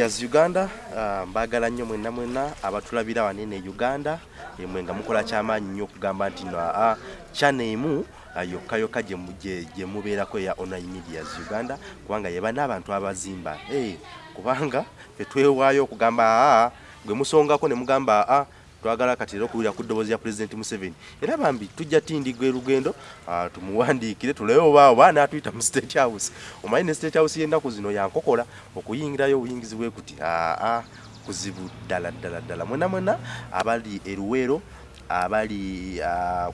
medias uganda uh, mbagala nnyo mwenna mwenna abatulabira wanene uganda emwe nga mukola kyamaanyi nnyo okugamba nti no aa chana emu yokka yokka gye mubeerako eya online medias uganda kubanga yeba n'abantu abazimba. Hey, kubanga fetwewaayo okugamba aa gwe musongako ne mugamba aa twagala kati era okuwulira ku ddoboozi ya pulezidenti museveni. Era bambi tujja tindigwa erugendo tumuwandiikire tulewe oba oba naatuyita mu state house. Omanyi ne state house y'ennaku zino yankokola okuyingirayo obuyingizi bwe kuti aa kuzibu ddala ddala ddala. Mwena mwena abali eruweero abali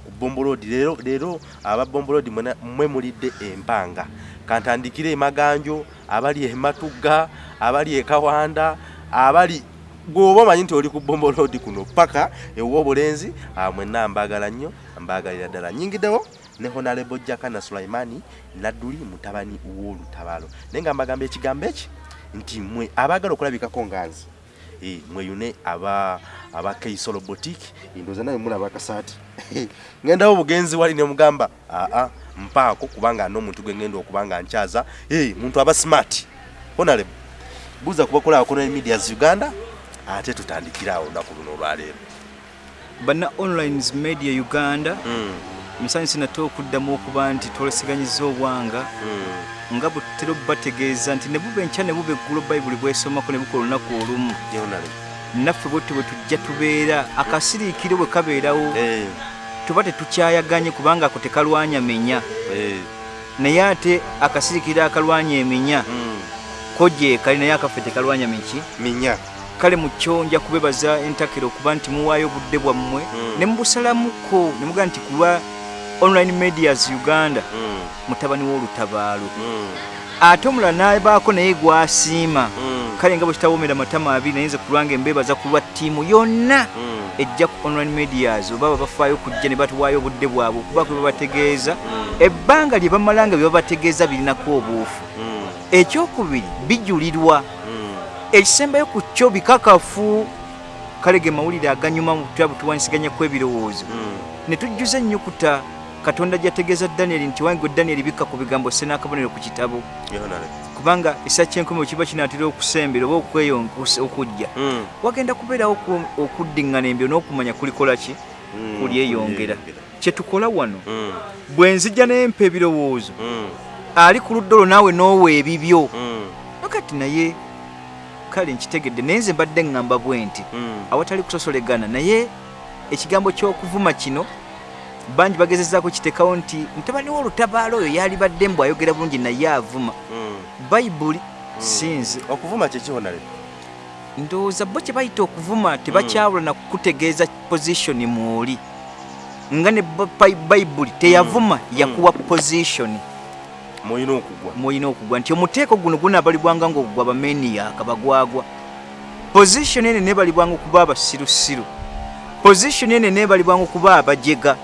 ku bombolodi leero leero aba bombolodi mwe mulidde empanga. Kantandikire emaganjo abali ematugga abali ekawanda abali gwoba omanyi nti oli ku bombolodi kuno paka ewa obulenzi mwenna mbagala nnyo mbagalira ddala. Nyingiddewo ne honarebo jakana sulaimani nadduli mutabani w'olutabaalo. Naye nga mbagamba ekigambo eki nti mwe abaagala okulabikako nga nze e, mweyune aba keisolo boutique ndoza naye mulaba akasaati ngendawo obugenzi wali ne mugamba aa mpaako kubanga n'omuntu gwe ngenda okubanga nkyaza e, muntu aba smart. Honarebo buuza kubakolako ne medias uganda ate tutandikirawo olunaku luno olwaleero. Bana online media uganda musanyusi nate okuddamu okuba nti twolesiganyiza obwanga nga butera bategeeza nti ne buba enkya ne buba eggulo bayibuli bwesomako ne bukola olunaku olumu. Naffe bwetyo bwe tujja tubeera akasiriikiro bwe kabeerawo tuba tetukyayaganye kubanga ako tekalwanya menya. Naye ate akasiriikiro akalwanya emenya kojeekali naye akaffe tekalwanya miki minya kale mukyo nja kubebaza entakero okuba nti muwaayo obudde bwammwe. Mm. ne mubusalamuko ne mugaa nti kulwa online medias uganda Mm, mutabani w'olutabaalo. Mm, ate omulala n'abaako naye gwasiima. Kale nga bwe kitawomera matama abiri naye nze kulwange mbebaza ku lwa ttiimu yonna ejja ku online medias oba babafaayo kujja ne batuwaayo obudde bwabwe okuba kwe babategeeza. Ebbanga lye bamala nga bye babategeeza birinako obuufu. Ekyokubiri bijulirwa. Ekisembayo ku kyo bikakafu kale ge mawulire aganyuma mu butwa butuwanyisiganyako ebirowoozo. Mm, ne tujjuza ennyukuta katonda gyategeeza danyeri nti wange danyeri bikka ku bigambo sse n'akabonero ku kitabo. Kubanga esa kyenkumi bwe kiba kinaatera okusembera oba okujja. Mm, wagenda kubeerawo oku- okuddiŋŋana embyo n'okumanya kulikola ki? Mm, kulyeyongera. Kye tukola wano bwe nzija nempa ebirowoozo ali ku ludda olwo naawe n'owa ebibyo. Nakati naye kale nkitegedde naye nze mbadde ŋŋamba bwe nti mm. awatali kusosolegana. Naye ekigambo ky'okuvuma kino bangi bagezezaako kitekawo nti mutabani w'olutabaalo oyo yali badde mbw ayogera bulungi naye avuma. Mm. bayibuli sinze okuvuma kyekihonale ndowooza bo kye bayita okuvuma tebakyawula na kukutegeeza positioni mwoli. Nga ne bayibuli teyavuma yakuwa positioni mulina okugwa. Mwolina okugwa. Nti omuteeko guno gunaabalibwanga ngaogugwa bameniyaka bagwagwa positioni ene nebalibwanga okuba abasirusiru. Positioni ene nebalibwanga okuba abajega.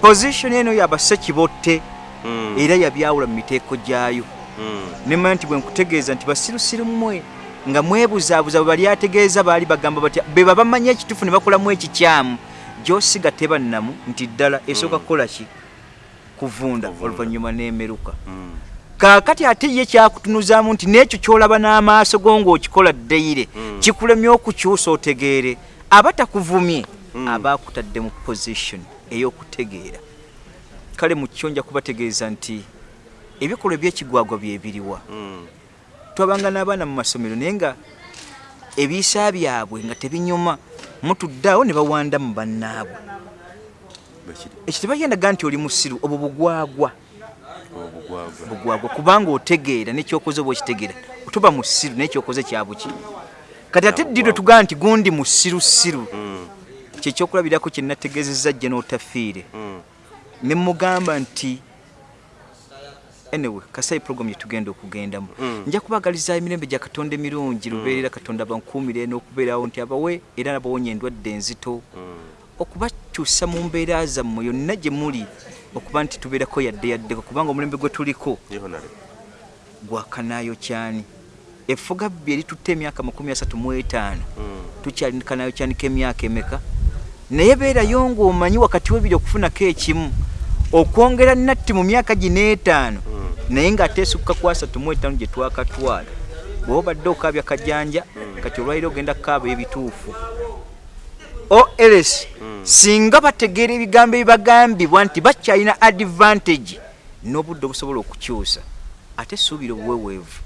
Positioni eno yabasekibotte Mm, era yabyawula mu miteeko gyayo. Mm, nemanya nti bwe nkutegeeza nti basirusiru mmwe nga mwebuzaabuza bwe bali ategeeza baali bagamba batya be baba bamanyi ekituufu ne bakolamu ekikyamu. Gyosiga tebannamu nti ddala esooka kukola ki kuvunda oluvannyuma n'emeruka. Mm. kaakati ate ye kyakutunuzaamu nti n'ekyo kyolaba n'amaaso go ng'okikola ddeyire Mm. kikulemye okukyusa otegeere. Aba takuvumye Mm. aba akutadde mu position ey'okutegeera. Kale mu kyo nja kubategeeza nti ebikolwa ebyekigwagwa byebiriwa twabanga n'abaana mu masomero naye nga ebiisa byabwe nga tebinyuma mutuddeawo ne bawanda mu bannaabwe Bekiri, ekyo tebagendaga nti oli musiru obwo bugwagwa. Bugwagwa kubanga otegeera nekyokoze oba okitegeera. Tuba musiru nekyokoze kyabuki kati ate ddidwe tugaa nti gundi musirusiru? Mm, kyekyokulabirako kyenategeezezza jje n'otafiire. Mm. ne mugamba nti anyway kasayi program yetugenda okugendamu. Mm. nja kubagaliza emirembe gya katonda emirungi lubeerera katonda bankuumire n'okubeerawo nti abawe era nabawonya endwadde enzito. Mm. Okubakyusa mu mbeera zammwe yonna gye muli okuba nti tubeerako yadde yaddeko kubanga omulembe gwe tuliko gwakanaayo kyani? Effuga bbi eritutta emyaka makumi asatu mu etaano. Mm. tukyalinkanayo kyanika emyaka emeka? Naye beerayo ng'omanyi wakati webiri okufunako ekimu okwongera natti mu myaka gino etaano. Naye ng'ateesukka ku asatu mu etaano gye twakatwala. Bw'oba obadde okaabya kajanja kati olwaliro ogenda kukaaba ebituufu ols singa bategeera ebigambo ebibagambibwa nti bakyalina advantage n'obudde obusobola okukyusa. Ate suubira obuweweevu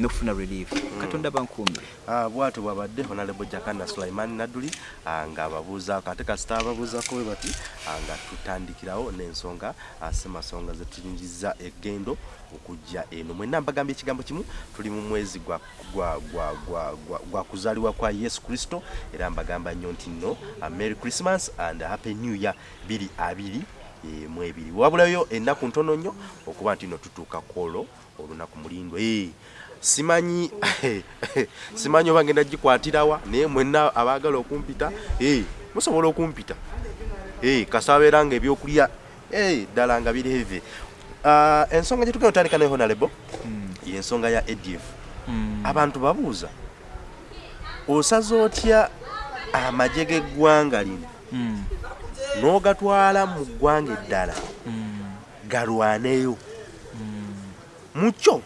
n'okufuna relief. Katonda bankuumire. Ah, bwatyo bwabadde honorable jakana sulaiman naduli ah, ng'ababuuzaako ate kasita ababuuzako bwe bati ah, nga tutandikirawo n'ensonga semasonga zetuyingiza egendo okujja eno. Mwenna mbagambye ekigambo kimu tuli mu mwezi gwa, gwa, gwa, gwa, gwa, gwa kuzaalibwa kwa yesu kristo. Era mbagamba nnyo nti nno merry christmas and happy new year biri abiri eh, mu ebiri wabulayo ennaku ntono nnyo okuba nti no tutuuka kwolwo olunaku mulindwa Eh, simanyi simanyi oba ngenda gikwatirawa naye mwenna abaagala okumpita eh, musobola okumpita. Eh, kasabeera nga ebyokulya ddala nga bireve Ah, ensonga gye tugenda otandika nayo honalebo yensonga ya adf abantu babuuza osaze otya amagye g'eggwanga lino? N'ogatwala mu ggwanga eddala galwaneyo. Mukyo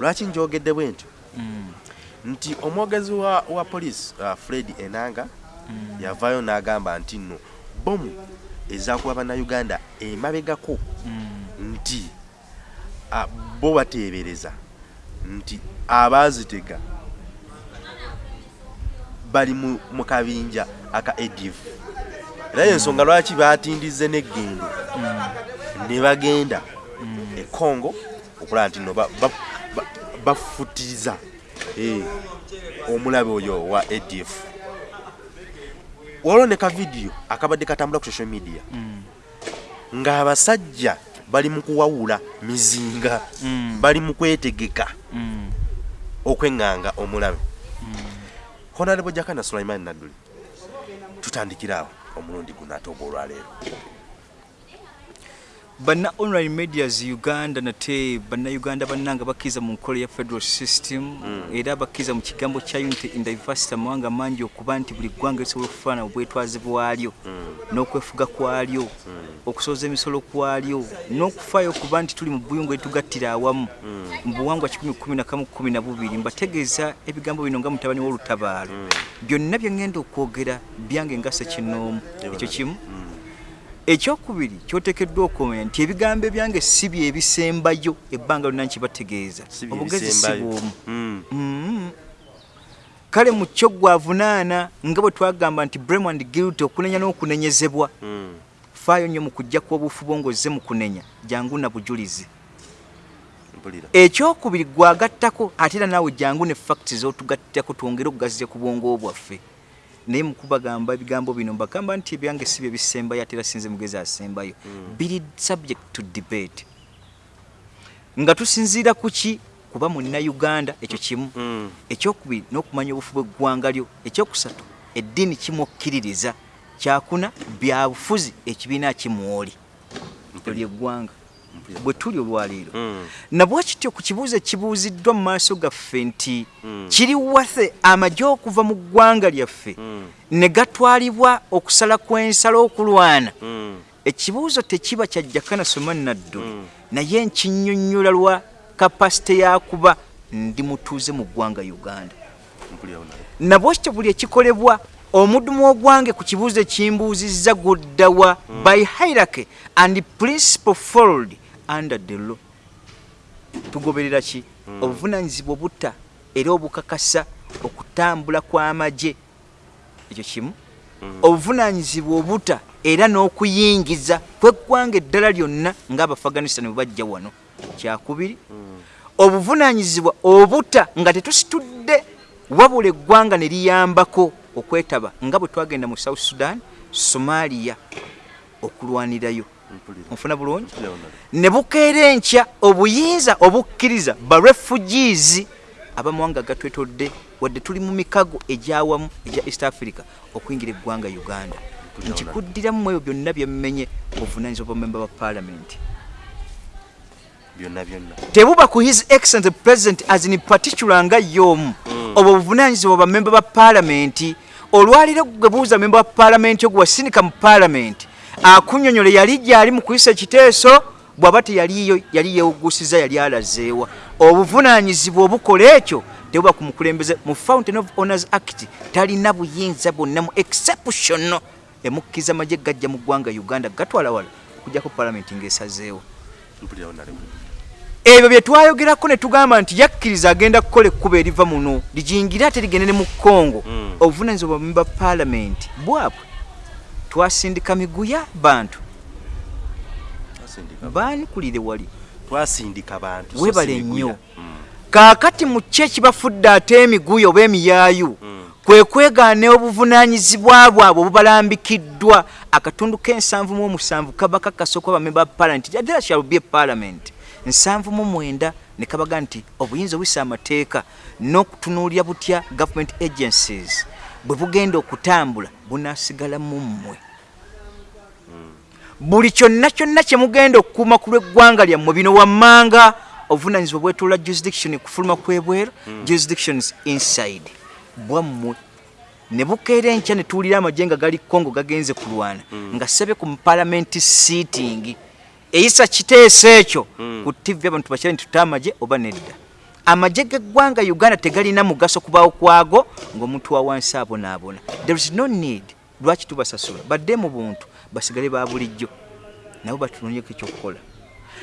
lwaki njogedde bwe ntyo? Nti omwogezi wa, poliisi uh, fred enanga yavaayo n'agamba nti nno bomu ezakuba bannayuganda emabegako nti bo bateebereza nti abaazitega bali mu, kabinja aka adf era yensonga lwaki batindize n'eggendo ne bagenda e congo okulaba nti no bafutiriza ba, ba, bafutiriza, eh, omulabe oyo wa adf waliwo ne kavidiyo akabadde katambula ku social media. Ng'abasajja bali mu kuwawula mizinga. Bali mu kwetegeka. Okweŋŋanga omulabe. Honorable jakana sulaiman nadduli tutandikira awo omulundi guno ate oba banna online medias uganda nate bannayuganda bannanga bakkiriza mu nkola ya federal system era bakkiriza mu kigambo kya unity in diversity amawanga mangi okuba nti buli ggwanga lisobola okufaana obwetwaze bwalyo n'okwefuga kwalyo okusooza emisolo kwalyo n'okufaayo okuba nti tuli mu buyungu eritugattira awamu mu buwangwa 112 mbategeeza ebigambo bino nga mutabani w'olutabaalo. Byonna bye ŋŋenda okwogera byange nga sekinoomu ekyo kimu ekyokubiri kyotekeddwa okumanya nti ebigambo ebyange si bye ebisembayo ebbanga lyonna nkibategeeza obugezi si bwomu. Mm. Mm. kale mu kyo gwavunaana nga bwe twagamba nti brem and guilt okunenya n'okunenyezebwa. Mm. faayo nnyo mu kujja kuobufu bwo ng'ozze mu kunenya jangu na bujulizi. Ekyokubiri gwagattako ate era naawe jangu ne facti z'otugattako twongere okugaziya ku bwongo bwaffe naye mukubagamba ebigambo bino mbagamba nti ebyange si bye bisembayo ate era sinze mugezi asembayo. Biri subject to debate. Nga tusinziira ku ki? Kuba munnauganda ekyo kimu. Mm. ekyokubiri n'okumanya obufu bw'eggwanga lyo. Ekyokusatu eddiini kimukkiririza. Kyakuna byabufuzi ekibiina kimwoli olyo eggwanga Mpulira. Bwe tuli olwaleero Mm. nabwe kityo ku kibuuzo ekibuuziddwa mu maaso gaffe nti Mm. kiri wathe amagye okuva mu ggwanga lyaffe Mm. ne gatwalibwa okusala kw'ensala okulwana ekibuuzo tekiba kya jakana somani nadduli Mm. naye nkinnyonnyola lwa kapasite yakuba ndi mutuuze mu ggwanga uganda mpulira honalebo nabwe kityo buli ekikolebwa omudumu ogwange ku kibuuzo ekimbuuzizza guddawa by hierarchy and principle followed under the law. Tugoberera ki? Obuvunanyizibwa obutta era obukakasa okutambula kw'amagye. Ekyo kimu. Obuvunanyizibwa obutta era n'okuyingiza kweggwanga eddala lyonna ng'abafaganistan bwe bajja wano. Kyakubiri obuvunanyizibwa obutta nga tetusitudde wabula eggwanga ne liyambako okwetaba nga bwe twagenda mu south sudan somalia okulwanirayo onfuna bulungi? Ne bukeera enkya obuyinza obukkiriza barefugees abamawanga gatwetodde wadde tuli mu mikago egyawamu egya east africa okuyingira eggwanga uganda. Nkikuddiramu ebyo byonna byemmenye obuvunanyizibwa bwa memba ba paalamenti tebuba ku his excellent president as in particular nga y'omu obwo obuvunanyizibwa bwa memba ba paalamenti olwaliro gwe buuza memba wa paalamenti ogwe wasindika mu paalamenti akunyonyola yali gyali mu kuyisa ekiteeso bw'aba teyaliyo yali yeewugusiza yali alazeewa. Obuvunanyizibwa obukola ekyo tebuba ku mukulembeze. Mu fountain of honors act talina buyinza bwonna mu exceptional emukkiriza amagye gajja mu ggwanga uganda gatwala wala okujjako mpulirawo nalewo ebyo bye twayogerako ne tugamba nti yakkiriza agenda kukola ekkuba eriva muno lijingire ate ligende ne mu kongo Mm. obuvunanyizibwa bwa memba paalamenti bwabwe twasindika miguya bantu baanikulire wali twasindika bantu miguya. nnyo. Mm. kaakati mu ki ekibafudde ate emiguya oba emiyaayu Mm. kwe kwegaana obuvunanyizibwa bwabwe obubalambikiddwa akatundu k'ensanvu mu omusanvu kaba kakasooka bamemba ba paalamenti there shall be a parliament nsanvu mu mwenda ne kabaga nti obuyinza obuyisa amateeka n'okutunuulira butya government agencies bwe bugenda okutambula bunaasigala mu mmwe buli kyonna kyonna kye mugenda okukuuma ku lw'eggwanga lyammwe bino wammanga obuvunanyizibwa bwetoola jurisdiction kufuluma kwebweru jurisdictions inside. Bwammwe ne bukeera enkya ne tuwulira amagye nga gali congo gagenze kulwana nga sebe ku parliament seating eyisa kiteeso ekyo ku tv abantu bakira nti tuta amagye oba nedda. Amagye g'eggwanga uganda tegalina mugaso kubaawo kwago ng'omuntu wa wansi abonaabona there is no need. Lwaki tubasasula? Badde mu buntu basigale ba bulijjo nabo batunulyeko ekyokukola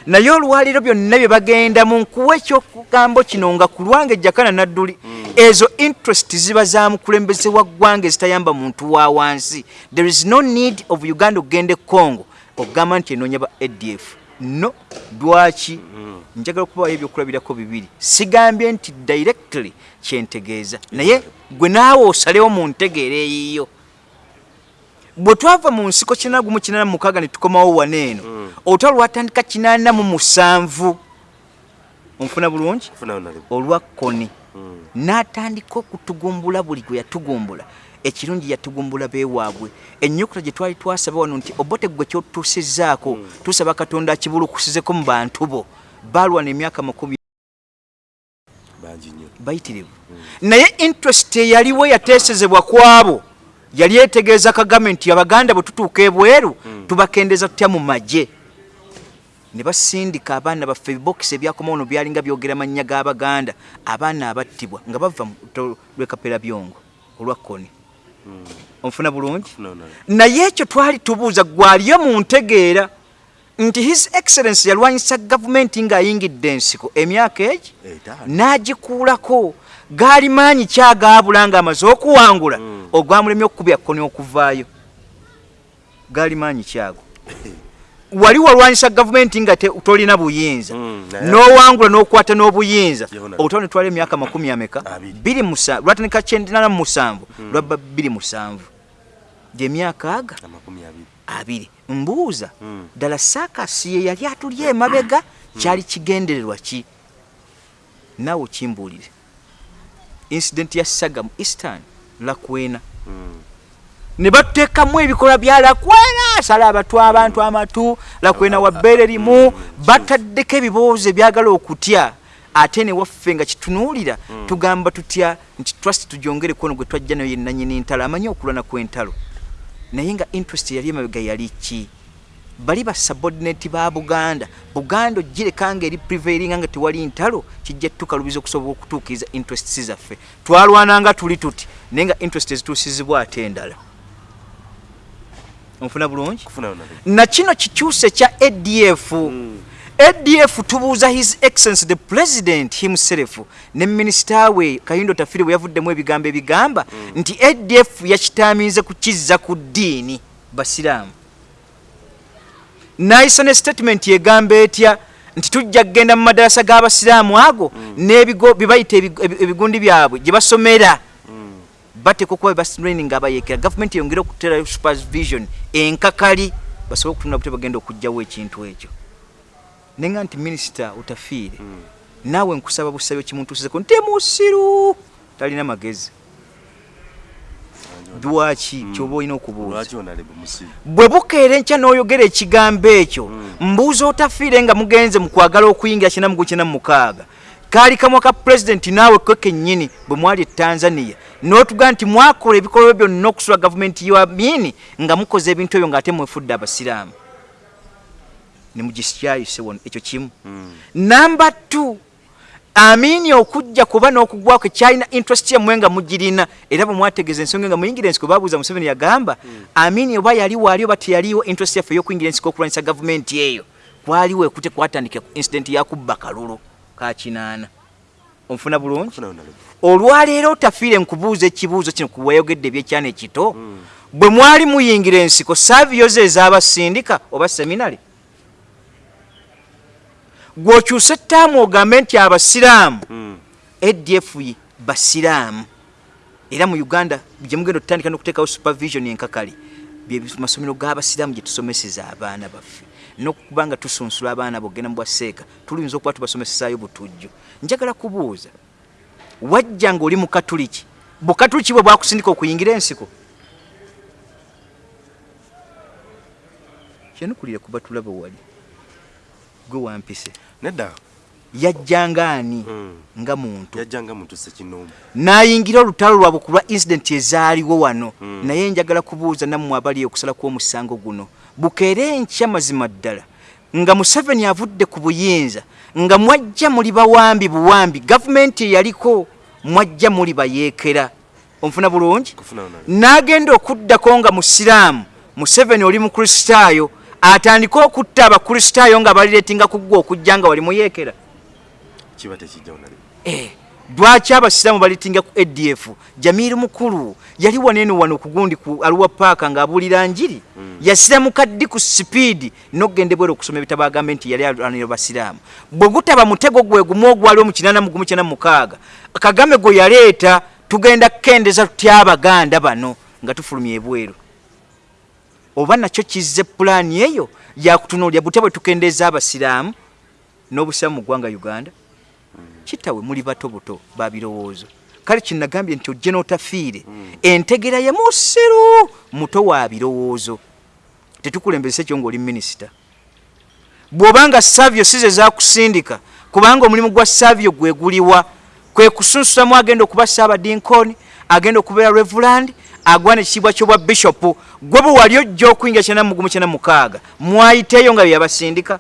naye olwaliro byonna bye bagenda mu nkuwa ekyokugambo kino nga ku lwange ejjakana nadduli ezo interest ziba za mukulembeze wa ggwanga ezitayamba muntu wa wansi. There is no need of uganda okugenda e congo okugamba nti enoonya ba adf no lwaki? Njagala okubawayo ebyokulabirako bibiri. Sigambye nti directly kyentegeeza naye gwe naawe osalewo mu ntegeera eyiyo bwe twava mu nsiko kinaana gumu kinaana mu mukaaga ne tukomawo wana eno olutalo lwatandika kinaana mu musanvu. Onfuna bulungi? Olwa koni Mm. n'atandika okutugumbula buli gwe yatugumbula. Ekirungi yatugumbula beewaabwe. Ennyukuta gye twali twasaba wano nti obote gwe kyotutuusizzaako tusaba katonda akibulukusizeko mu bantu bo. Baalwana emyaka nnyo. bayitirivu. Naye interest eyaliwo yateesezebwa kwabo yali etegeeza kagame nti abaganda bwe tutuuka ebweru tubakendeza tutya mu magye? Ne basindika abaana baffe ebibokisi ebyakomawo no byalinga byogera mannya g'abaganda abaana abattibwa nga bava mu lutalo lw'ekapera byongo olwa koni. Onfuna bulungi? Funawo nalewo. naye ekyo twali tubuuza gwaliyo mu ntegeera nti his excellence yalwanyisa gavumenti ng'ayingidde ensiko emyaka egi n'agikuulako gaali maanyi kyagaabula ng'amaze okuwangula ogwamulemye okukubya koni okuvaayo. Gaali maanyi kyago. Wali walwanyisa gavumenti nga tolina buyinza. Mm, n'owangula n'okwata n'obuyinza. Yona. olutalo ne twala emyaka makumi ameka. Biri musa- lwatandika kyendinana mu musanvu. Lwabba biri musanvu. Gyemyaka aga? Abiri. Mbuuza Mm. ddala saakasi ye yali atulya emabega kyali kigendererwa ki? Naawe okimbuulire incident ya saga mu eastern lakwena. Mm. ne batuteekamu ebikolwa bya lakwena sala abatwa abantu amatu lakwena wabbeere limu bataddeko ebiboozi ebyagala okutya. Ate ne waffe nga kitunuulira tugamba tutya nti trust tugyongere kwono gwe twajja nayo yennanyini ntalo amanyi okulwana kw'entalo. Naye nga interest yali emabega yali ki bali basubordinate ba buganda. Buganda ogirekanga eri prevailinga nga tewali ntalo kijja tukalubiza okusobola okutuukiriza interests zaffe. Twalwananga tuli tuti naye nga interest ezituusizibwa ate endala. Onfuna bulungi? Na kino kikyuse kya adf adf tubuuza his excellence the president himself ne minisita we kayindo tafiri bwe yavuddemu ebigambo ebigamba nti adf yakitamiize kukizza ku ddiini basiraamu nayisa ne statement egamba etya nti tujja kgenda mu madarasa g'abasiraamu ago n'ebigo bye bayita ebigo- ebi- ebigundi byabwe gye basomera. Bateeka okuba bebatraining abayekera gavumenti yongere okutera supervision enkakali basobole okutunula bute bagenda okugjawo ekintu ekyo. Nenga nti minisita utafiire naawe nkusaba busabe kimuntuusizeko nti musiru! Talina magezi lwaki kyoba olina okubuuza? Bwe bukeera enkya n'oyogera ekigambo ekyo mbuuza otafiire nga mugenze mu kwagala okuyingira kina mugu kina mukaaga. Kaali kamwa ka pulezidenti naawe kwe kennyini bwe mwali e tanzania. N'otugaa nti mwakola ebikolwa byonna okusula gavumenti yamini nga mukoze ebintu ebyo ng'ate mwefudde abasiraamu. Nemugisyayise wona ekyo kimu. Namba t amini okujja kuba n'okugwako kyalina interest yammwe nga mugirina era bwe mwategeeza ensonga nga muyingira ensiko babuuza museveni yagamba amini oba yaliwo ali oba teyaliwo interest yaffe ey'okuyingira ensiko okulwanyisa gavumenti eyo kwaliwo ekute kwatandika incident yakubba kalulu kakinaana onfuna bulungi? Olwaleero otafiire nkubuuza ekibuuzo kino kuwayogedde ebyekyana ekito bwe mwali muyingira ensiko saaviyozo ez'abasindika oba seminale gw'okyusa ettaamu ogambe nti abasiraamu. Adf basiraamu. Era mu uganda gyemugenda otutandika n'okuteekawo supervision enkakali masomero g'abasiraamu gye tusomeseza abaana baffe. Nokuba nga tusunsula abaana bogenda mu bwaseeka tuluyinza okuba tubasomesesaayo butujju njagala kubuuza wajja nga oli mukatuliki bukatuliki bwe bwakusindika okuyingira ensiko? Kyenukulire kuba tulaba wali gwe wampise nedda. Yajjanga ani Mm. nga muntu? Yajjanga muntu sekinoomu n'ayingira olutalo lwabwe ku lwa incident ezaaliwo wano. Mm. naye njagala kubuuza nammwe abali okusala kw'omusango guno. Bukeere enkya mazima ddala. Nga museveni avudde ku buyinza nga mwajja muli bawambi buwambi. Gavumenti eyaliko mwajja muli bayeekera. Onfuna bulungi? N'agenda okuddako nga musiraamu. Museveni oli mukristaayo atandike okutta abakristaayo nga balireetinga ku ggwe okujja nga wali muyeekera kiba tekijja onalebe Eh, lwaki abasiraamu balitinga ku adf jamiiri mukulu yali wanene wano kugundi ku aluwa paaka ng'abuulira njiri yasiramuka ddi ku sipiidi n'okgenda ebwera okusoma ebitabo agambe nti yali alwanira basiraamu. Bwe gutaba mutego gwe gumu ogwaliwo mu kinana mugumu kyana mukaaga kagame gwe yaleeta tugenda kukendeza tutya abaganda bano nga tufulumya ebweru oba nakyo kizze pulaani eyo yakutunuulya butya bwe tukendeeza abasiraamu n'obusiraamu mu ggwanga uganda? Kitawe muli bato buto babirowoozo kale kinagambye nti ojje n'otafiire. Entegera ye musiru muto wa birowoozo. Tetukulembesa ekyo ng'oli minisita. Bw'obanga savio si ze zakusindika kubanga omulimu gwa savio gweguliwa kwe kusunsulamu agenda okuba saabadinkoni agenda okubeera revuland agwana ekitiibwa kyobwa bishopu gwe bwe wali ojja okuyingira kyana mugumu kyana mukaaga mwayiteeyo nga byeyabasindika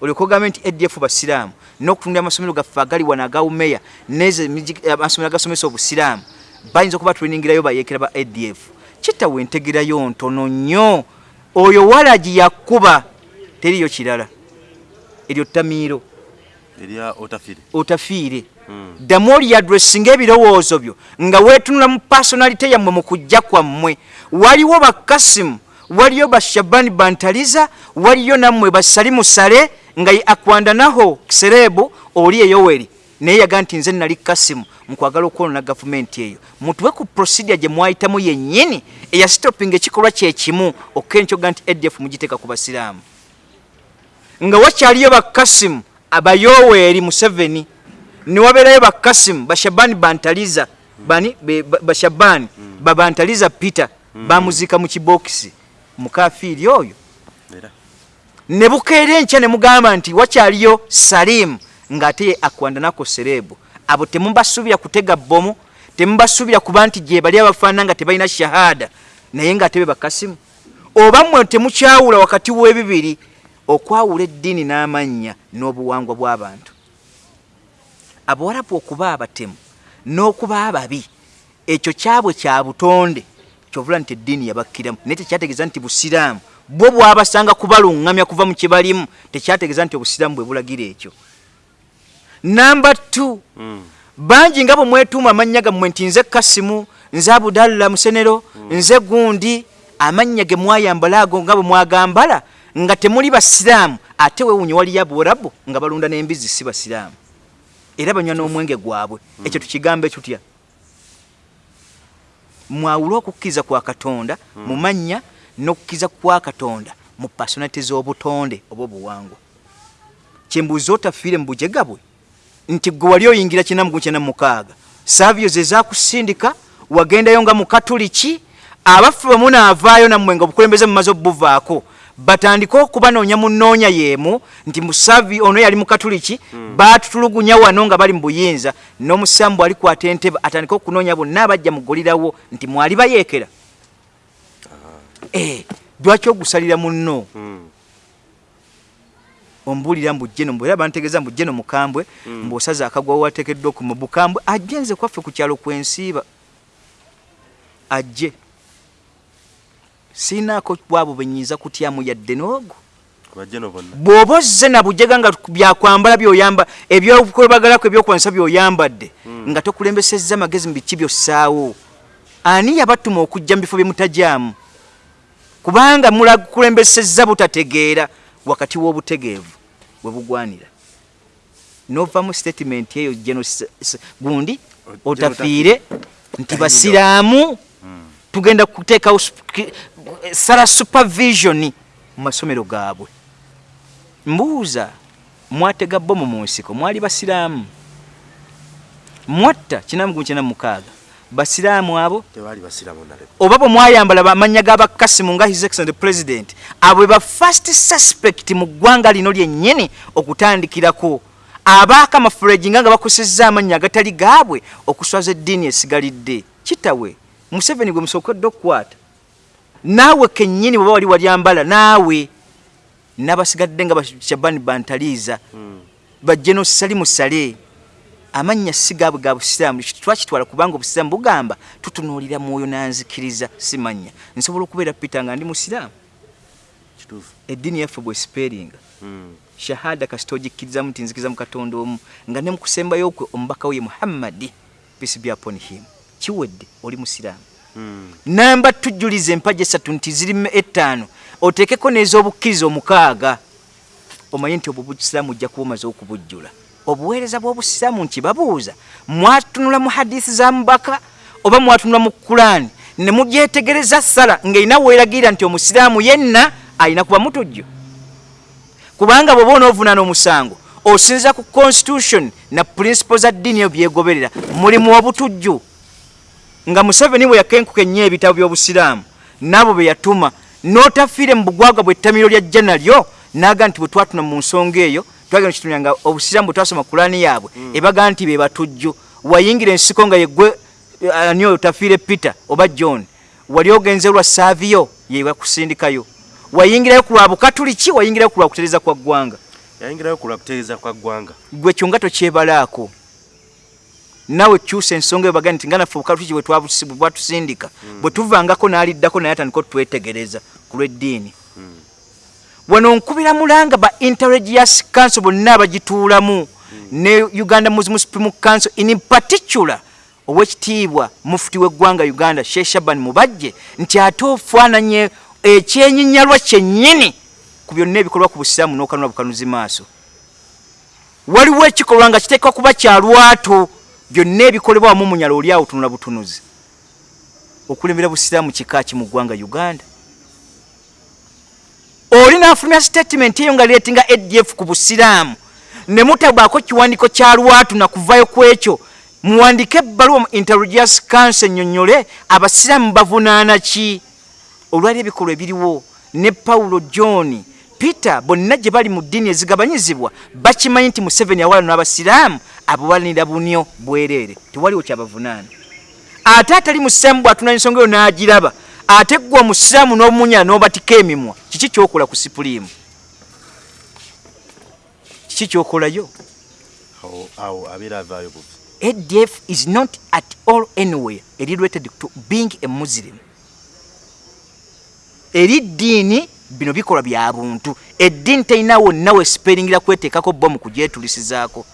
olyoka ogambe nti adf basiraamu n'okutunda amasomero gaffe agali wano agawumeya neze amasomero agasomesa obusiraamu bayinza okuba tuliningirayo bayeekera ba adf kitawe entegerayo ntono nnyo oyo walagi yakkuba teriyo kirala. Eryo ttamiiro erya otafire. Otafiire Ddamu olyadressinga ebirowoozo byo nga weetunula mu pasonalite yammwe mu kujja kwammwe. Waliwo bakasimu waliyo bashabani bantaliza waliyo nammwe basali musale nga ye akwandanaho kiserebu oli eyoweri naye yaga nti nze nali kasimu mukwagala okwonona gavumenti eyo. Mutuwe ku procedure gye mwayitamu yennyini eyasitopinga ekikolwa kyekimu okkenkyoga nti adf mugiteeka ku basiraamu. Nga wakyaliyo bakasimu abayoweeri museveni niwabeerayo bakasimu bashabani bantaliza bani be- ba- bashabani babantaliza peter bamuziika mu kibokisi mukafiiri oyo. Ne bukeera enkya ne mugamba nti wakyaliyo salimu ng'ate ye akwandanako serebu abo temubasuubira kutega bomu temubasuubira kuba nti gye bali abafaanana nga tebalina shahada naye ng'ate be bakasimu oba mmwe temukyawula wakati w'ebibiri okwawula eddiini n'amannya n'obuwangwa bw'abantu abawarabu okuba abatemu n'okuba ababi ekyo kyabwe kya butonde kyovula nti eddiini yabakkiramu. Naye tekyategeeza nti busiraamu. Bwo bwabasanga kubaluŋŋamya kuva mu kibalimu tekyategeeza nti obusiraamu bwe bulagira ekyo. Namba t Mm. bangi nga bwe mwetuuma amannya gammwe nti nze kasimu nze abudalla musenero nze gundi amannya ge mwayambala ago nga bwe mwagambala nga temuli basiraamu ate wewunye waliyo abuwarabu nga balunda n'embizi si basiraamu era banywa n'omwenge gwabwe. Ekyo tukigambe tutya? Mwawule okukkiriza kwa katonda mu mannya n'okukkiriza kwa katonda mu pasonalite z'obutonde oba obuwangwa kyembuuza otafiire mu bujega bwe nti gwe wali oyingira kinamugu kyena mukaaga. Saavyo ze zakusindika wagendayo nga mukatuliki abaffe bwe munaavaayo nammwe nga obukulembeze mumaze obuvaako batandike okubanoonya munoonya yeemu nti musavi ono yali mukatuliki mm. batutulugunya wano nga bali mu buyinza n'omusambu alikwata entebe atandike okunoonya bonna abajja mugulirawo nti mwali bayeekera eh, lwaki ogusalira munno Mm. ombuulira mbujje nombu era bantegeeza mbujje nomukambwe Mm. mbw'osaza akagwawo wateekeddwa okuma bukambwe ajje nze kwaffe ku kyalo kwensiiba ajje siinaako bwabo benyinza kutyamu yadde n'ogwo. Bw'oba ozze na bujega nga byakwambala byoyamba ebyokubagalako ebyokuwanisa byoyambadde Mm. nga tokulembesezza magezi mu biki byossaawo. Ani yabatuma okujja mu bifo bye mutajaamu kubanga mulakulembesezza butategeera wakati w'obutegeevu bwe bugwanira. Novamu statement eyo geno gundi otafiire nti basiraamu. Tugenda kuteekawo sala supervision mu masomero gaabwe. Mbuuza mwatega bomu mu nsiko mwali basiraamu? Mwatta kinamugu kyena mukaaga basiraamu abo oba bwe mwayambala amanya g'abakasimu nga his excellent president abo ba first suspect mu ggwanga lino lyennyini okutandikirako. Abaaka amafuleji nga nga bakosezza amannya agatali gaabwe okuswaza eddiini esigalidde. Kitawe museveni gwe musookedde okukwata naawe kennyini bweba wali walyambala naawe n'abasigadde nga bashabani bantaliiza bajjeno sali musale amannya si gaabwe ga busiraamu twakitwala kubanga obusiraamu bugamba tutunuulira mwoyo nanzikiriza simanya nsobola okubeera peter nga ndi musiraamu. Eddiini yaffe bwesiperinga Mm. shahada kasita ogikkirizamu nti nzikiriza mu katonda omu nga ne mukusembayo kwe omubaka we ye muhammadi peace be upon him. Kiwedde oli musiraamu. Namba tujjuliza empaja esatu nti ziri ettaano. Oteekeko n'ez'obukkiriza omukaaga. Omanye nti obwo busiraamu ojja kuba omaze okubujjula. Obuweereza bw'obusiraamu nti babuuza mwatunula mu hadisi za mubaka oba mwatunula mu kulaani ne mugyetegereza sala ng'erina weeragirira nti omusiraamu yenna alina kuba mutujju kubanga bw'oba onoovunaana omusango osinza ku constitution na principle za ddiini eyo byegoberera mulimu obutujju nga museveni bwe yakenkuka ennyo ebitabo by'obusiraamu n'abo be yatuma n'otafiire mu bugwagwa bw'ettamiro lya jja nalyo n'aga nti bwe twatuna mu nsonga eyo twagenda kitumya nga obusiraamu bwe twasoma kulaani yaabwe ebaga nti be batujju. Wayingira ensiko nga yeggwe eh, ani oyo tafiire peter oba john wali ogenze lwa saaviyo ye bakusindikayo wayingirayo ku lwa bukatuliki wayingirayo ku lwa kutereza kwa ggwanga. Yayingirayo ku lwa kutereeza kwa ggwanga. Gwe kyonga tokyebalaako nawe kyusa ensonga ebaga nti nga naffe obukatuliki bwe bwe bwatusindika. Bwe tuvangako n'aliddako naye atandika otwetegereza ku lw'eddiini. Wano nkubira mulanga ba interregious council bonna abagituulamu. Ne uganda muslim supreme council in particular owekitiibwa mufuti w'eggwanga uganda sheikh shaban mubajje nti ate ofaananye ekyenyinyalwa kyennyini ku byonna ebikolwa ku busiraamu n'okanula bukanuzi maaso. Waliwo ekikolwa nga kiteekwa kuba kya lwatu byonna ebikolebwa wamu munyala oli awo tunula butunuzi okulembera busiraamu kika ki mu ggwanga uganda? Oli n'afulumya statement eyo nga leetinga adf ku busiraamu ne mutabwako kiwandiiko kya lwatu nakuvayo ku ekyo. Muwandike ebbaluwa mu interregious council ennyonnyole abasiraamu bavunaana ki? Olwali ebikolwa ebiriwo ne pawulo john peter bonna gye bali mu ddiini ezigabanyizibwa bakimanyi nti museveni awalano n'abasiraamu abawalanira bunyo bwereere. Tewaliwo kyabavunaana. Ate atali musiraamu bw'atuna ensonga eyo n'agiraba ate gwe omusiraamu n'omunyala n'obatika emimwa kiki kyokola ku sipuliimu kiki kyokolayo? Awo abeera avaayo buvi adf is not at all anywhere. Related to being a muslim. Eri ddiini bino bikolwa bya buntu. Eddiini terina wonna wesiperingira kweteekako bomu kugyetulisizaako.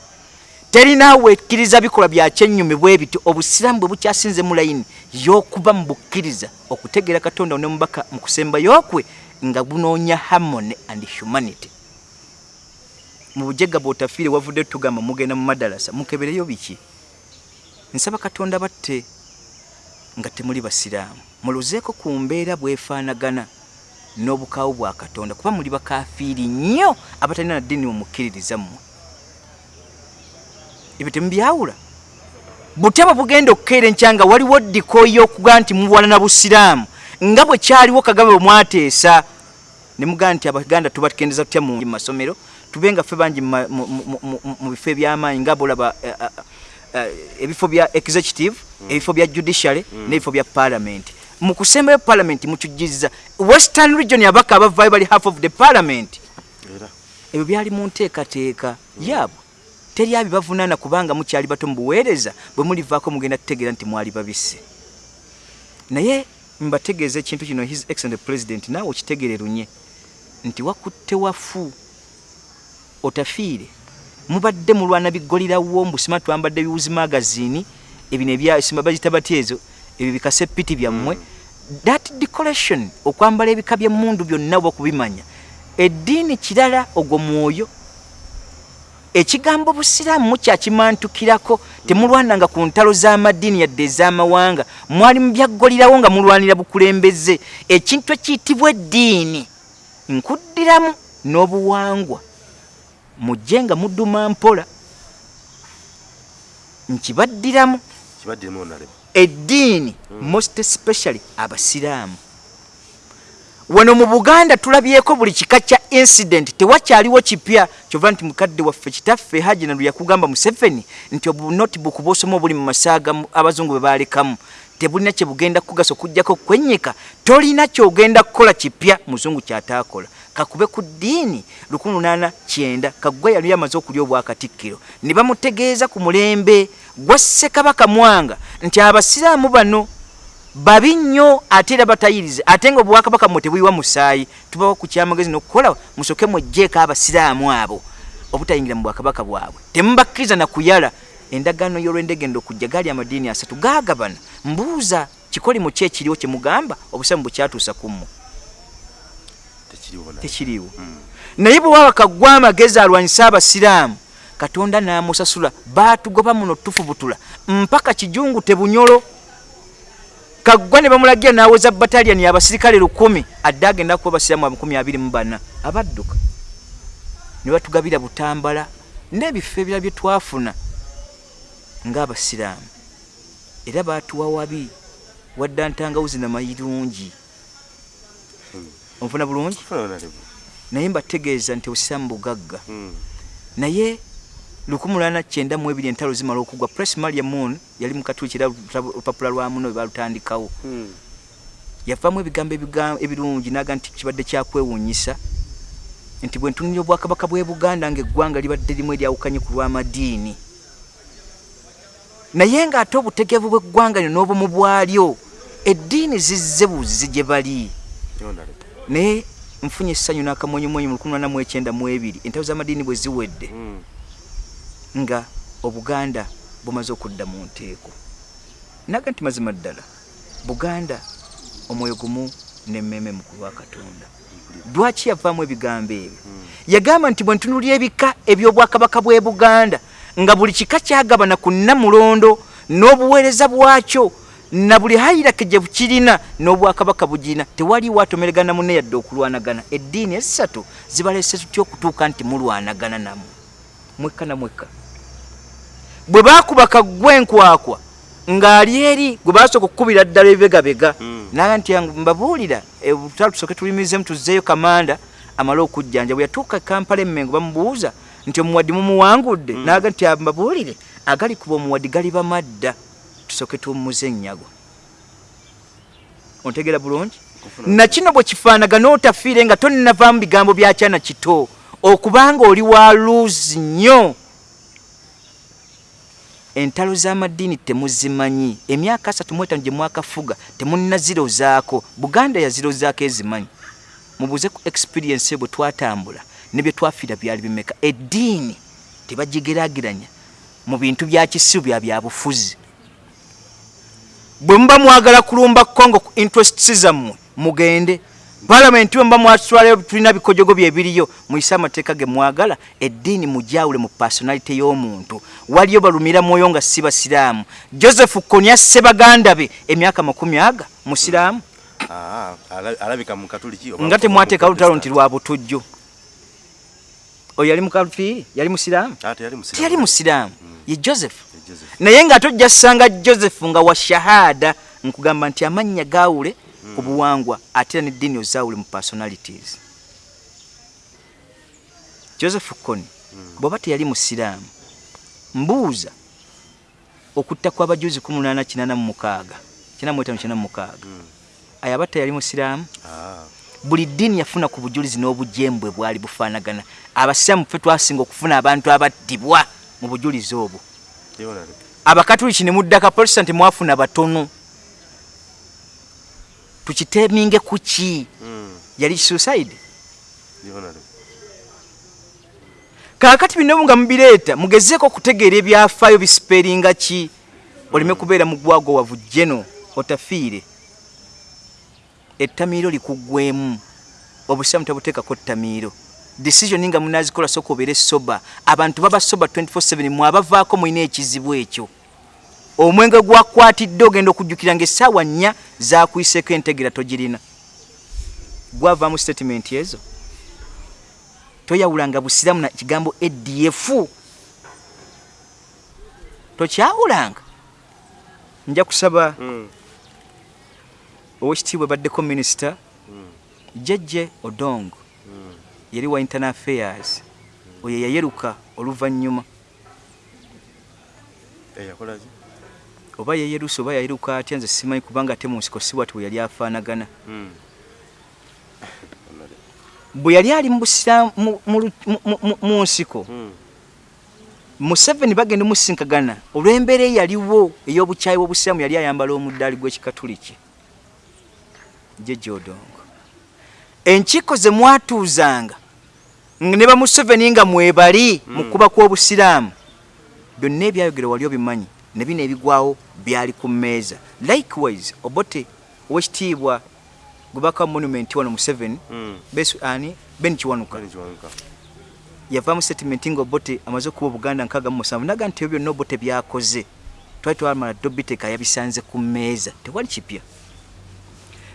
Terina wekkiriza bikolwa bya kyennyumi bwe bityo obusiraamu bwe bukyasinze mu layini y'okuba mu bukkiriza okutegeera katonda ne mubaka mu kusembayo kwe nga bunoonya harmony and humanity. Mu bujega bwotafiire wavudde tugamba mugenda mu madalasa mukebereyo biki? Nsaba katonda batte nga temuli basiraamu. Muluzeeko ku mbeera bwefaanagana n'obukaawo bwa katonda kuba muli bakafiiri nnyo abatalina na ddiini mumukkiririza mmwe ebyo temubyawula? Butaba bugenda okukeera enkyanga waliwo ddiko y'okuga nti muwalana busiraamu nga bwe kyaliwo kagame bwe mwateesa ne mugaa nti abaganda tubatukendeza tutya mu masomero tube nga ffe bangi mu bifo ebyamaanyi nga bolaba eh, eh, eh, ebifo bya executive ebifo bya judiciary n'ebifo bya parliament mu kusembayo parliament mukijjiza western region abaka abavaayo bali half of the parliament. Era. Ebyo byali mu nteekateeka yaabwe. Teri abibavunaana kubanga mukyali bato mu buweereza bwe mulivaako mugenda tutegeera nti mwali babisse. Naye mbategeeza ekintu kino his excellent president naawe okitegererunye nti wakutte wafu otafiire. Mubadde mulwana biggolirawo mbusima twambadde biwuzi magazini ebino ebyasima bagita batya ezo ebyo bikase piti byammwe that decoration okwambala ebika byemmundu byonna oba okubimanya eddiini kirala ogwo mwoyo ekigambo busiraamu mukyakimantukirako temulwananga ku ntalo z'amaddiini yadde ez'amawanga mwali mubyaggolirawo nga mulwanira bukulembeze ekintu ekiyitibwa eddiini nkuddiramu n'obuwangwa mujje nga mudduma mpola nkibaddiramu. Kibaddemu onalema eddiini most especially abasiraamu. Wano mu buganda tulabyeko buli kika kya incident tewakyaliwo kipya. Kyova nti mukadde waffe kitaffe hajinalu yakugamba museveni nti obunotibook bwosoma obuli mu masaaga abazungu bwe balekamu tebulina kyebugenda kugasa okugjako kwenyika tolina kyogenda kukola kipya muzungu kyataakola. Kakube ku ddiini 1890 kaggwa yali amaze okulya obwakatikkiro. Ne bamutegeeza ku mulembe gwa ssekabaka mwanga nti abasiraamu bano babi nnyo ate era batayirize ate nga obwakabaka mmwe tebuyiwa musaayi tubawa ku kyamagezi n'okukola musoke mwejjeeko abasiraamu abo obutayingira mu bwakabaka bwabwe. Temubakkiriza na kuyala. Endagaano y'olwendegenda okujja gaali amadiini asatu gaagabana. Mbuuza kikolimu ki ekiriwo kye mugamba? Obusamu bukyatuusa ku mmwe. Na tekiriwo naye bwe waba kaggwa amagezi alwanyisa abasiraamu katonda n'amusasula baatugoba muno tufubutula. Mpaka kijungu tebunyolo. Kaggwa ne bamulagira n'aweza bataliyani abasirikale lukumi adde agenda kuba abasiraamu amakumi abiri mu bana. Abadduka. Ne batugabira butambala n'ebifo ebirala bye twafuna ng'abasiraamu. Era baatuwa wabi wadda ntangawuzi namayirungi onfuna bulungi? Naye mbategeeza nti obusiraamu bugagga. Naye 1992 entalo zimala okugwa. Press maria moon yali mukatuuki era olupapula lwa muno webalutandikawo yavaamu ebigambo ebiga- ebirungi naga nti kibadde kyakwewuunyisa nti bwe ntunulira obwakabaka bw'e buganda ngaeggwanga libadde limu eryawukanye ku lw'amadiini. Naye ng'ate obutegeevu bw'eggwanga lyo n'obumu bwalyo eddiini zizze buzizi gye bali. Naye nfunye essanyu n'akamwenyumwenyu mu 1992 entalo z'amadiini bwe ziwedde nga obuganda bumaze okudda mu nteeko. Naga nti mazima ddala buganda omwoyo gumu nemmeme mu kulwa katonda. Lwaki yavaamu ebigambo ebyo? Yagamba nti bwe ntunulira ebika eby'obwakabaka bw'e buganda nga buli kika kyagabana ku nnamulondo n'obuweereza bwakyo na buli hayirake gye bukirina n'obwakabaka bugirina tewaliwo atomeregana munne yadde okulwanagana. Eddiini esatu zibalese tutya okutuuka nti mulwanagana namu mwekka na mwekka bwe baakuba kaggwa enkwakwa ng'ali eri gwe basooka okukubira ddala ebibegabega Mm. naga nti yangu mbabuulira e, tutala tusooke tulimirizemu tuzzeeyo kamanda amale okujjanja bwe yatuuka e kampala emmengo bamubuuza nti omuwaddi mumuwangudde naga nti mbabuulire agali kuba omuwaddi gali bamadda tusooke tumuze ennyago ontegeera bulungi? Nakino bwe kifaanagana otafiire nga tonnavaamu bigambo byakyana kito okubanga oli wa luuzi nnyo entalo z'amadiini temuzimanyi. Emyaka asatu mu etaano gye mwakafuga temunnazirozaako buganda yazirozaako ezimanyi. Mubuuze ku experience bwe twatambula ne bye twafiira byali bimeka. Eddiini tebagigeraageranya mu bintu bya kisibu bya byabufuzi bwe muba mwagala kulumba kongo ku interests zammwe mugende palamenti bwe muba mwatwalayo tulina bikojogo byebiriyo muyise amateeka ge mwagala eddiini mujawule mu personality y'omuntu. Waliyo balumira mwoyo nga si basiraamu. Joseph konya sebaganda be emyaka makumi aga musiraamu? Ah, ala- alabika mu katuliki oba- nga temwateeka lutalo nti lwa butujju oyo yali mukalufiiri yali musiraamu? Ah, teyali musiraamu. joseph? Ye Joseph. naye nga tojja ssanga joseph nga wa shahada nkugamba nti amannya gaawule ku buwangwa ate era neddiini ozaawule mu personalities. Joseph kony bw'oba teyali musiraamu mbuuza okutta kw'abajuzi 1886 95 ayaba teyali musiraamu? Ah, buli ddiini yafuna ku bujulizi n'obujembwe bwali bufaanagana. Abasiraamu ffe twasinga okufuna abantu abattibwa mu bujulizi obwo. Ye honorable. abakatuliki ne muddaka protestant mwafuna batono tukiteminge ku ki? Yali suicide? Kaakati bino nga mubireeta mugezeeko okutegeera ebyafaayo bisiperinga ki? Oleme kubeera mugwago wavu jeno otafiire. Ettamiiro likuggwemu obusiramu tabuteekako ttamiiro. Decision nga munazikola soka obeere soba. Abantu baba soba 24/7 mwabavaako mulina ekizibu ekyo omwenge gwakwatidde ogenda okujjukira ngaessaawa nnya zakwiseeko entegera togirina. Gwavaamu statement ezo. Toyawulanga busiramu na kigambo adf tokyawulanga. Nja kusaba Mm, owekitiibwa baddeko minisita mm, jejje odongo mm. yali wa internal affairs. Oyo yayeruka oluvannyuma. Eh, yakola ki? Oba yeyeruse oba yayeruka atya nze simanyi kubanga ate mu nsiko si bwati bwe yali afaanagana. Mm. Honorable. bwe yali ali mu nsiko Mm, museveni bagenda musinkagana olw'embeera eyaliwo ey'obukyayi bw'obusiramu yali ayambala omuddaali gw'ekikatuliki. Jejje odongo enkiiko ze mwatuuzanga nga ne bamuseveni nga mwebali mu kuba kw'obusiraamu byonna ebyayogera wali obimanyi ne bino ebigwawo byali ku mmeeza. Likewise obote owekitiibwa gubaka monument wano museveni mm. besu ani? Ben kiwanuka. Yavaamu statement nga obote amaze okuba obuganda nkaaga mu musanvu. Naga nti ebyo byonna obote byakoze twali twamala dobiteka yabisanze ku mmeeza. Tewali kipya.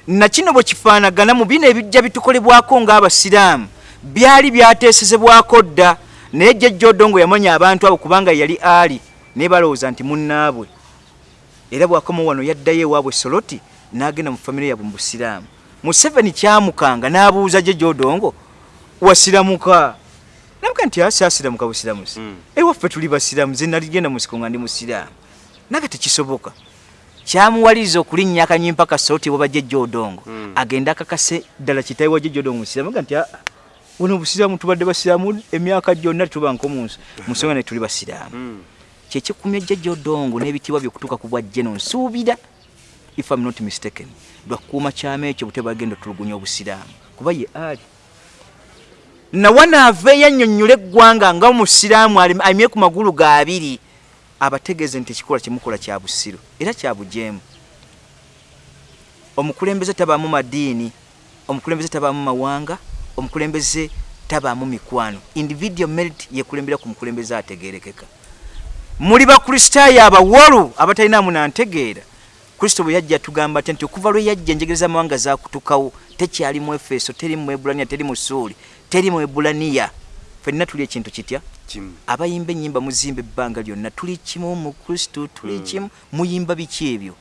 Nakino bwe kifaanagana mu bino ebijja bitukolebwako ng'abasiraamu. Byali byateesezebwako dda. Naye jjajja odongo yamanya abantu abo kubanga yali ali naye balowooza nti munnaabwe era bwakoma wano yaddayo ewaabwe soloti n'agenda mu famire yabwe mu busiraamu museveni kyamukanga n'abuuza jjajja odongo wasiramuka nabuga nti asi asiramuka busiramusi Mm. ewaffe tuli basiraamu ze naligenda mu nsiko nga ndi musiraamu naga tekisoboka kyamuwaliriza okulinnya akanyimpa kasoloti waba jjajja odongo Mm. agenda akakase ddala kitayi wa jjajja odongo musiraamu aga nti "Ah, buno obusiraamu tubadde basiraamu emyaka gyonna tetuba nkomunsi mu nsonga ne tuli basiraamu Mm. Kyekikumya jjajja odongo n'ebitiibwa by'okutuuka ku bwajjeno nsuubira if am not mistaken lwakukuuma kyama ekyo bute bagenda otulugunya obusiraamu. Kuba ye ali. Nawanaava eyannyonnyola eggwanga nga omusiraamu alimye ku magulu ga abiri abategeeze nti ekikola kyemukola kya busiro era kya bujeemu. Omukulembeze tabaamu madiini omukulembeze tabaamu mawanga omukulembeze tabaamu mikwano. Individual merit yekulembera ku mukulembeze ategerekeka muli bakristaayo abawolu abatalina munantegeera kristo bwe yajja tugamba ate nti okuva lwe yajja enjegere z'amawanga zakutukawo tekyali mu efeso teri mu ebulaniya teri mu suuli teri mu ebulaniya fenna tuli ekintu kitya? Abayimba ennyimba muzimba ebbanga lyonna tuli kimu mu kristo tuli kimu muyimba biki ebyo?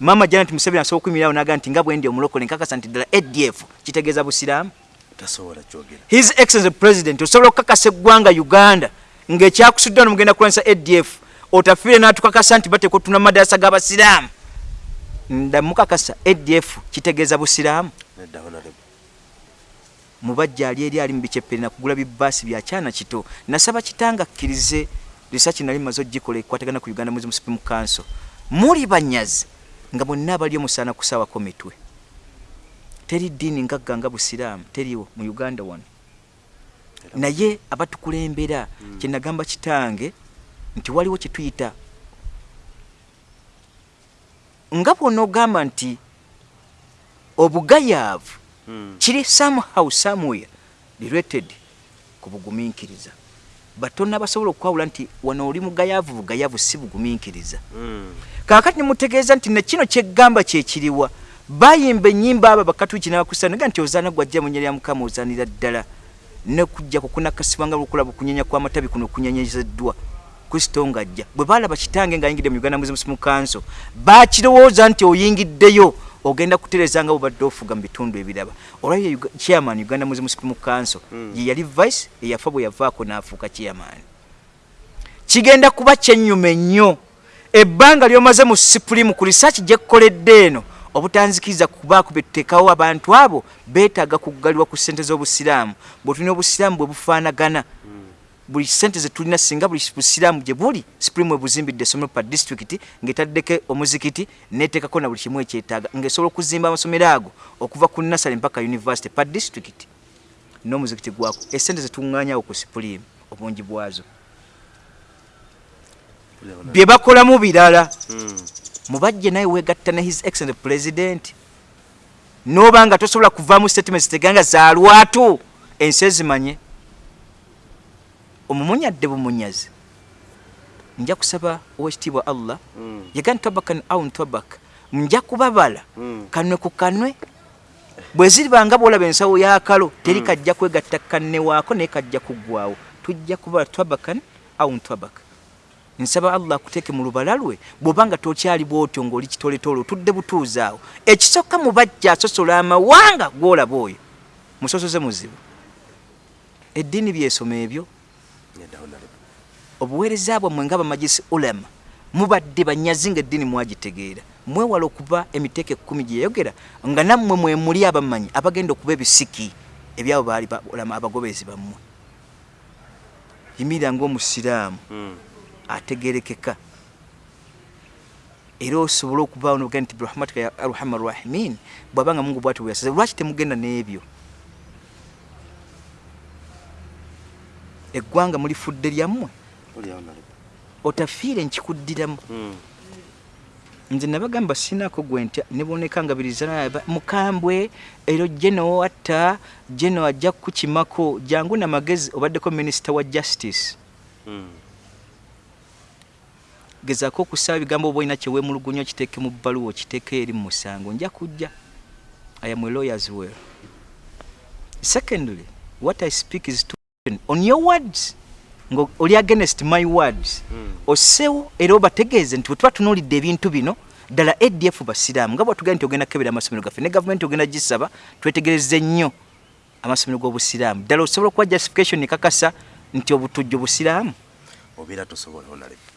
Maama janet museveni asobola okuyimirirawo naga nti nga bwendi omulokole nkakasa nti ddala adf kitegeeza busiraamu? His excellence president osobola okukakasa eggwanga uganda ng'ekyakusudde wano mugenda kulwanyisa adf otafiire n'atukakasa nti bateeka otuna madarasa g'abasiraamu ndamukakasa adf kitegeeza busiraamu. Mubajja ali eri ali mu biceppere nakugula bibaasi byakyana kito. Nasaba kitanga akkirize risaaki nali maze ogikola ekwatagana ku uganda muslim supreme council. Muli banyazi nga bonna abali omusaana kusaawako mitwe teri ddiini ngagga nga busiraamu teriwo mu uganda wano naye abatukulembera kyenagamba kitange nti waliwo kyetuyita nga bwona ogamba nti obugayaavu Mm. kiri somehow somewhere related ku bugumiikiriza. Batonna basobola okwawula nti wano oli mugayaavu bugayaavu si bugumiikiriza. Mm. kaakati nemutegeeza nti nekino kyeggamba kyekiriwa bayimba enyimba abo bakatuliki n'abakristaayo naga nti ozaana gwajja mu nnya lya mukama ozaanira ddala nekujja kukunakasibwa nga lukulaba okunyenya kw'amatabi kuno kunyenyezeddwa kristo ng'ajja. Bwe baalaba kitange ng'ayingidde mu uganda muslims mu council bakirowooza nti oyingiddeyo ogenda kutereza nga bwobadde ofuga mu bitundu ebiraba. Olwayo chairman uganda muslims mu council ye yali vice eyafa bwe yavaako n'afuuka chairman. Kigenda kuba kyennyuma ennyo ebbanga lyomaze mu supreme ku research gyekkoledde eno obutanzikiriza kubaako betuteekawo abantu abo beetaaga kuggalirwa ku ssente z'obusiraamu. Bwe tulina obusiraamu bwe bufaanagana buli sente zetulina singa buli busiraamu gye buli supreme ebuzimbidde essomero pa district ng'etaddeko omuzikiti neteekako na buli kimu ekyetaaga ng'esobola okuzimba amasomero ago okuva ku nasale mpaka university pa district n'omuzikiti gwako. Esente zetuŋŋaanyawo ku supreme obungi bwazo. Bye bakolamu birala Mm. Mubajje naye wegatta ne his excellent president. Noba nga tosobola kuvaamu statements teganga za lwatu ensi ezimanye. Omumunyadde bumunyazi. Nja kusaba owekitiibwa allah Mm. yaga ntabakan aun tabak nja kubabala. Mm. kanwe ku kanwe bwe ziribanga bwolaba ensawo yakalo teri kajja kwegatta kanne waako naye kajja kuggwawo tujja kubala tabakan aun tabak nsaba allah akuteeke mu lubala lwe bw'obanga tokyali bwotyo ng'oli kitoletole otudde butuuzaawo ekisokka mu bajja asosola amawanga gw'olaba oyo. Musosoze muzibu. Eddiini byesoma ebyo? Obuweereza bwammwe nga bamajisi ulama mubadde banyazi nga eddiini mwagitegeera. Mwewala okuba emiteeko ekkumi gye yayogera nga nammwe mwe muli abamanyi abagenda okuba ebisiki ebyabo baali abagobezi bammwe. Yimirira ng'omusiraamu. Mm. Ategerekeka. Era osobola okubaawo nobugaa nti birahmatika ya arhama rahimin bwabanga mungu bwati bweyasaze lwaki temugenda n'ebyo? Eggwanga mulifudde lyammwe? Otafiire nkikuddiramu. Mm. nze nabagamba sinako gwe ntya neboneka nga birizana mukambwe ero jeno atta jeno ajja kukimako jangu namagezi obaddeko minisita wa justice. Mm. Gezaako okusaba ebigambo oba olina kyewemulugunya okiteeke mu bbaluwa okiteeke eri mu musango nja kujja. I am a lawyer as well secondly what i speak is to on your words nga oli against my words. Mm. ossewo era obategeeze nti bwe tuba tunuulidde ebintu bino ddala adf basiraamu nga bwatugenda nti ogenda kukebera amasomero gaffe ne gavumenti ogenda gisaba twetegereze nnyo amasomero g'obusiraamu. Ddala osobola okuwa justification ekakasa nti obutujju busiraamu? Obeera tosobola honorable.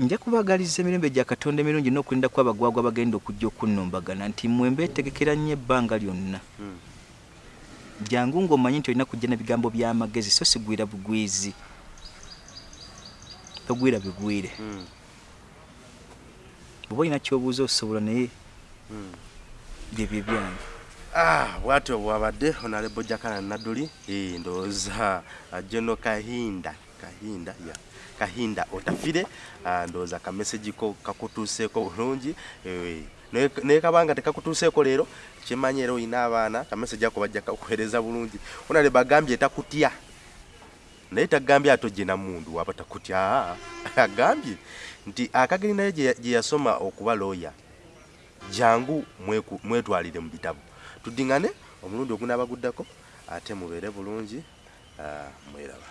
Nja kubagaliza emirembe gya katonda emirungi n'okulinda ku abagwagwa bagenda okujja okunnumbagana nti mmwe mbeetegekera nnyo ebbanga lyonna. Jangu ng'omanyi nti olina kujja n'ebigambo by'amagezi so sigwira bugwizi togwira bigwire. Bw'oba olina kyobuuza osobola naye byebyo byange. Ah, bwatyo bwabadde honorable jakana naduli Eh, ndowooza ah, jono kahinda kahinda ya kahinda otafire Ah, ndowooza kamesegi ko kakutuuseeko bulungi Eh, naye naye kabanga tekakutuuseeko leero kimanyi era olina abaana kamesegi ako bajja kakuweereza bulungi. Honorable agambye takutya naye tagambye atojje namundu waba takutya. Ah, agambye nti akageri naye gye yasoma okuba looya jangu mweku- mwetwalire mu bitabo. Tuddingane omulundi ogunaabaguddako ate mubeere bulungi ah, mweraba